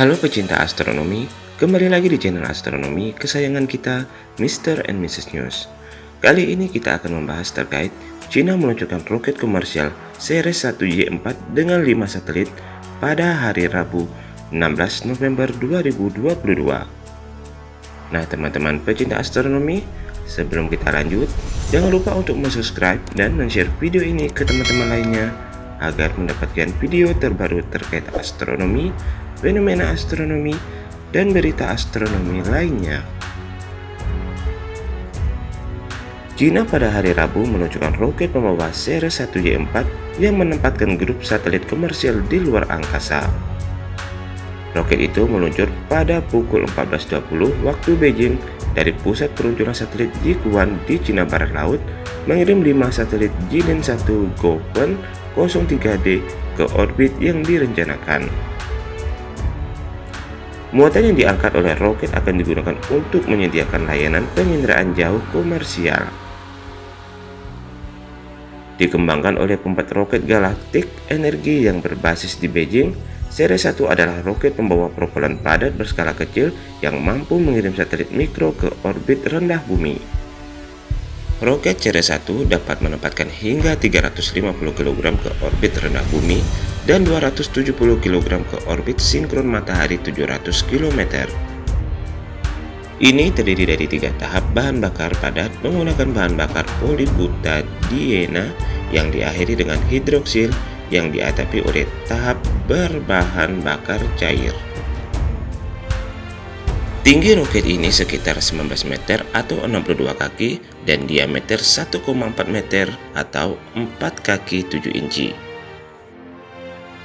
Halo pecinta astronomi, kembali lagi di channel astronomi kesayangan kita, Mr. and Mrs. News. Kali ini kita akan membahas terkait China meluncurkan roket komersial Ceres 1Y4 dengan 5 satelit pada hari Rabu 16 November 2022. Nah teman-teman pecinta astronomi, sebelum kita lanjut, jangan lupa untuk subscribe dan share video ini ke teman-teman lainnya agar mendapatkan video terbaru terkait astronomi fenomena astronomi, dan berita astronomi lainnya. China pada hari Rabu meluncurkan roket pembawa Ceres 1Y4 yang menempatkan grup satelit komersial di luar angkasa. Roket itu meluncur pada pukul 14.20 waktu Beijing dari pusat peluncuran satelit Jiuquan di Cina Barat Laut mengirim 5 satelit Jilin 1 Gopeng 03D ke orbit yang direncanakan. Muatan yang diangkat oleh roket akan digunakan untuk menyediakan layanan penginderaan jauh komersial. Dikembangkan oleh keempat roket galaktik energi yang berbasis di Beijing, Ceres 1 adalah roket pembawa propelan padat berskala kecil yang mampu mengirim satelit mikro ke orbit rendah bumi. Roket Ceres 1 dapat menempatkan hingga 350 kg ke orbit rendah bumi dan 270 kg ke orbit sinkron matahari 700 km. Ini terdiri dari tiga tahap bahan bakar padat menggunakan bahan bakar polybutadiena yang diakhiri dengan hidroksil yang diatapi oleh tahap berbahan bakar cair. Tinggi roket ini sekitar 19 meter atau 62 kaki dan diameter 1,4 meter atau 4 kaki 7 inci.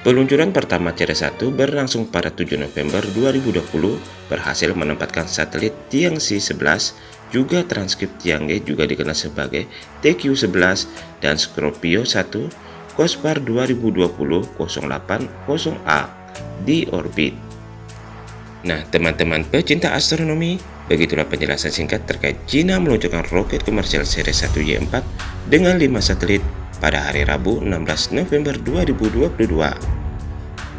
Peluncuran pertama Ceres 1 berlangsung pada 7 November 2020 berhasil menempatkan satelit Tiangxi 11 juga transkrip Tiangge juga dikenal sebagai TQ11 dan Scorpio 1 Cospar 2020-080A di orbit. Nah teman-teman pecinta astronomi, begitulah penjelasan singkat terkait China meluncurkan roket komersial Ceres 1Y4 dengan 5 satelit pada hari Rabu 16 November 2022.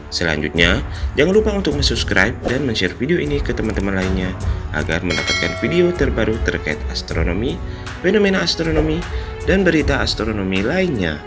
Selanjutnya, jangan lupa untuk subscribe dan share video ini ke teman-teman lainnya agar mendapatkan video terbaru terkait astronomi, fenomena astronomi, dan berita astronomi lainnya.